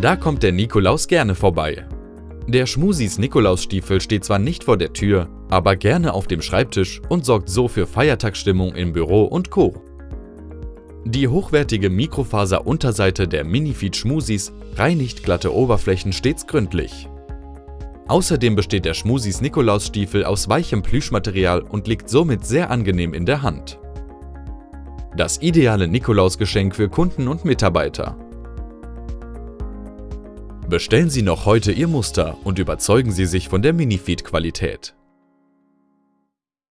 Da kommt der Nikolaus gerne vorbei. Der Schmusis Nikolausstiefel steht zwar nicht vor der Tür, aber gerne auf dem Schreibtisch und sorgt so für Feiertagsstimmung im Büro und Co. Die hochwertige Mikrofaser-Unterseite der Minifeed Schmusis reinigt glatte Oberflächen stets gründlich. Außerdem besteht der Schmusis Nikolausstiefel aus weichem Plüschmaterial und liegt somit sehr angenehm in der Hand. Das ideale Nikolausgeschenk für Kunden und Mitarbeiter. Bestellen Sie noch heute Ihr Muster und überzeugen Sie sich von der Minifeed-Qualität.